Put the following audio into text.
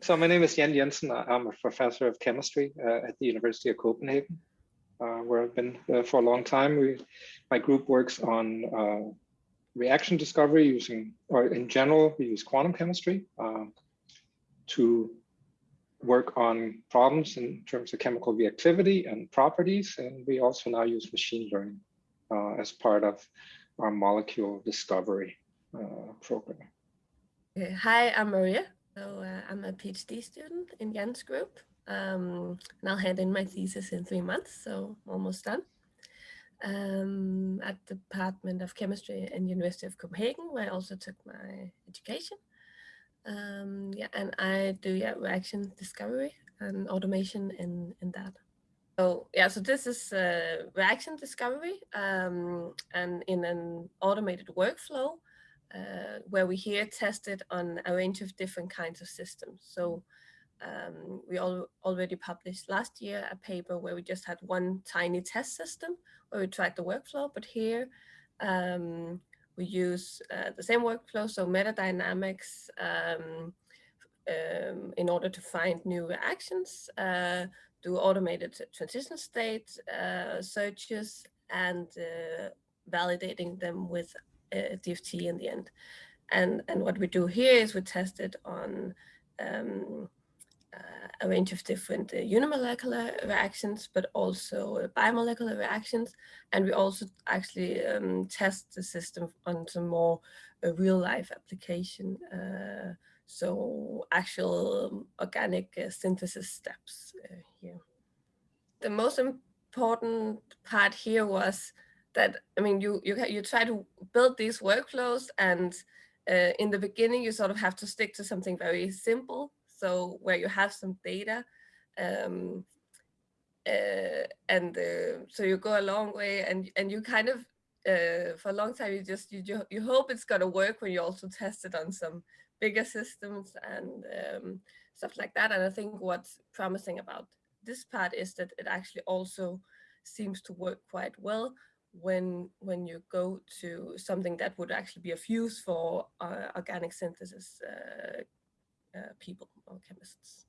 So my name is Jan Jensen. I'm a professor of chemistry uh, at the University of Copenhagen, uh, where I've been uh, for a long time. We, my group works on uh, reaction discovery using, or in general, we use quantum chemistry uh, to work on problems in terms of chemical reactivity and properties. And we also now use machine learning uh, as part of our molecule discovery program. Hi, I'm Maria. So uh, I'm a PhD student in Jan's group, um, and I'll hand in my thesis in three months, so almost done. Um, at the Department of Chemistry in University of Copenhagen, where I also took my education. Um, yeah, and I do yeah, reaction discovery and automation in, in that. So yeah, so this is uh, reaction discovery um, and in an automated workflow uh, where we here tested on a range of different kinds of systems. So um, we all already published last year a paper where we just had one tiny test system where we tried the workflow, but here um, we use uh, the same workflow, so metadynamics um, um in order to find new reactions, uh, do automated transition state uh, searches and uh, validating them with uh, DFT in the end. And, and what we do here is we test it on um, uh, a range of different uh, unimolecular reactions, but also uh, bimolecular reactions. And we also actually um, test the system on some more uh, real life application. Uh, so actual um, organic synthesis steps here. The most important part here was that I mean you you you try to build these workflows and uh, in the beginning you sort of have to stick to something very simple so where you have some data um, uh, and uh, so you go a long way and and you kind of uh, for a long time you just you you hope it's going to work when you also test it on some bigger systems and um, stuff like that. And I think what's promising about this part is that it actually also seems to work quite well when when you go to something that would actually be of use for uh, organic synthesis uh, uh, people or chemists.